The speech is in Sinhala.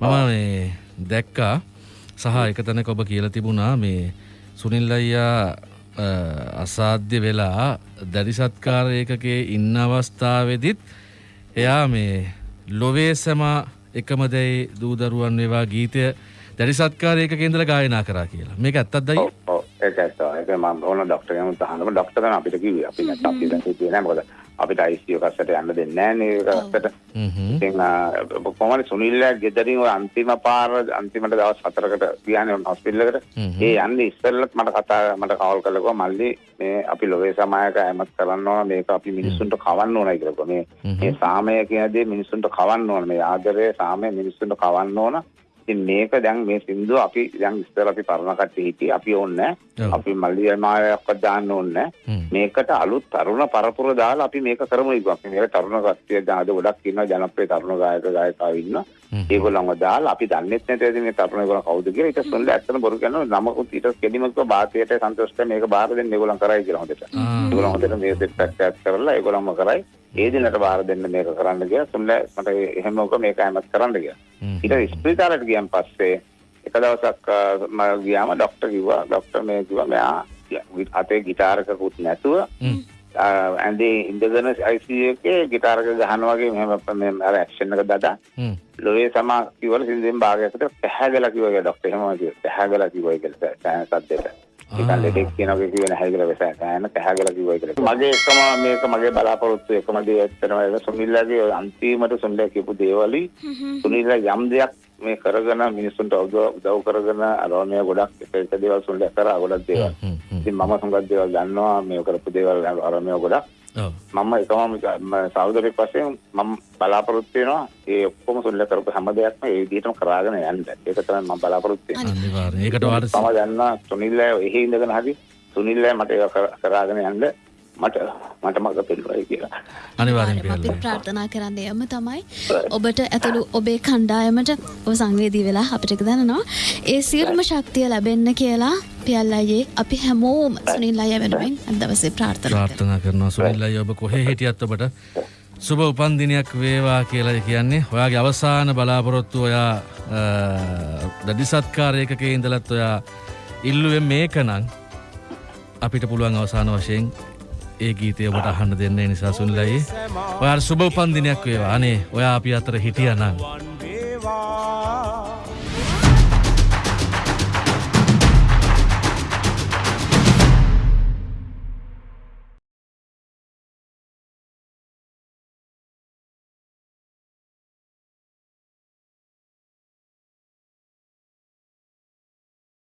මේ දැක්කා සහ එක තැනක ඔබ කියලා තිබුණා මේ සුනිල් අයියා අ, අසාධ්‍ය වෙලා දැඩිසත්කාරයකගේ ඉන්න අවස්ථාවෙදිත් එයා මේ ලොවේ සැම එකමදැයි දූදරුවන් වේවා ගීතය දැඩිසත්කාරයක කේන්දර ගායනා කරා කියලා. මේක ඇත්තත් දයි ඔව් ඔව්. ඒක ඇත්ත. ඒක මම ඕන ડોක්ටර් කෙනෙකුට අහනකොට ડોක්ටර් කෙනා අපිට කිව්වේ. අපි නැත්නම් අපි දැන් හිතුවේ නෑ. මොකද අපිට ICU එකකට යන්න දෙන්නේ නෑනේ ඒක අස්සට ඉතින් අ, කොහොමද සුනිල්ලා ගෙදරින් ඔය අන්තිම පාර අන්තිමට දවස් හතරකට ගියානේ හොස්පිටල් එකට. ඒ යන්නේ ඉස්සෙල්ලත් මට කතා මට කවල් කළා කිව්වා මල්ලි මේ අපි ලෝවේ සමායක ඇමත් කරන්න ඕන මේක අපි මිනිස්සුන්ට කවන්න ඕනයි කියලා කිව්වා. මේ මේ සාමය කියන දේ මිනිස්සුන්ට කවන්න ඕන. මේ ආදරය සාමය මිනිස්සුන්ට කවන්න ඕන ඉතින් මේක දැන් මේ සින්දුව අපි දැන් ඉස්සර අපි පරණ කට්ටිය හිටියේ අපි ඕනේ. අපි මල්ලි මායක්වත් දාන්න ඕනේ. මේකට අලුත් තරුණ පරපුර දාලා අපි මේක කරමු කිව්වා. අපි මේක තරුණ කට්ටිය දැන් අද ගොඩක් ඉන්නවා ජනප්‍රිය තරුණ ගායක ගායිකාවෝ ඉන්නවා. ඒගොල්ලන්ව දාලා අපි දන්නෙත් නැති මේ තරුණ ඒගොල්ලන් කවුද කියලා ඊට පස්සේ ඇත්තම බොරු කියනවා නමකුත් ඊට කෙලිමක බාතයට සන්තෝෂට මේක බාර දෙන්න ඒගොල්ලන් කරයි කියලා හොඳට. ඒගොල්ලන් හොඳට මේ සෙට් එකක් කරලා ඒගොල්ලන්ම කරයි. ඒ දිනට බාර දෙන්න මේක කරන්න ගියා. සුන්ලා මට එහෙම උක මේක හැමත් කරන්න ගියා. ඊට ස්පිරිතාලයට ගියන් පස්සේ එක දවසක් මම ගියාම ડોක්ටර් කිව්වා. ડોක්ටර් මේ කිව්වා මෙයා අතේ গিitarකකුත් නැතුව ඇඳේ ඉඳගෙන ICU එකේ গিitarක ගහනවා වගේ මෙහෙම මේ අර ඇක්ෂන් එක දදා ලෝයේ සමා කිව්වල සින්දෙන් භාගයකට පැහැගලා කිව්වා කියලා ડોක්ටර් එහෙම කිව්වා. පැහැගලා කිව්වා කියලා සද්දෙට. ඒකන් ලෙඩෙක් කියනවා කිව්වේ නැහැ කියලා වෙසෑ සෑහෙන පැහැගලා කිව්වා කියලා මගේ එකම මේක මගේ බලාපොරොත්තු එකම දේ ඇත්තටම ඒක සුනිල්ලාගේ අන්තිමට සුනිල්ලා කියපු දේවලි සුනිල්ලා යම් දෙයක් මේ කරගෙන මිනිස්සුන්ට උදව් කරගෙන අරෝණිය ගොඩක් එක එක දේවල් සුනිල්ලා කරා ගොඩක් දේවල්. ඉතින් මම හුඟක් දේවල් දන්නවා මේ කරපු දේවල් අරෝණිය ගොඩක්. මම එකම සෞදරෙක් වශයෙන් මම බලාපොරොත්තු වෙනවා ඒ ඔක්කොම සුල්ල කරපු හැම දෙයක්ම ඒ විදිහටම කරාගෙන යන්න. ඒක තමයි මම බලාපොරොත්තු වෙන්නේ. අනිවාර්යෙන් ඒකට වාට මම දන්නවා සුනිල් එහි ඉඳගෙන හරි සුනිල් මට ඒක කර- කරාගෙන යන්න මට මට මග පෙන්වයි කියලා. අනිවාර්යෙන් අපි. ප්‍රාර්ථනා කරන්න යම තමයි ඔබට ඇතුළු ඔබේ කණ්ඩායමට ඔබ සංවේදී වෙලා අපිට දැනනවා ඒ සියලුම ශක්තිය ලැබෙන්න කියලා පියල් අයියේ අපි හැමෝම සුනිල් අය වෙනුවෙන් අද දවසේ ප්‍රාර්ථනා කරනවා. ප්‍රාර්ථනා කරනවා සුනිල් අයියා ඔබ කොහේ හිටියත් ඔබට සුබ උපන්දිනයක් වේවා කියලා කියන්නේ ඔයාගේ අවසාන බලාපොරොත්තු ඔයා අ, දැඩි සත්කාරයකක ඉඳලත් ඔයා ඉල්ලුවෙන් මේකනම් අපිට පුළුවන් අවසාන වශයෙන් ඒ ගීතය ඔබට අහන්න දෙන්න ඒ නිසා සුනිල් අයියේ ඔයාට සුබ උපන්දිනයක් වේවා අනේ ඔයා අපි අතර හිටියනම්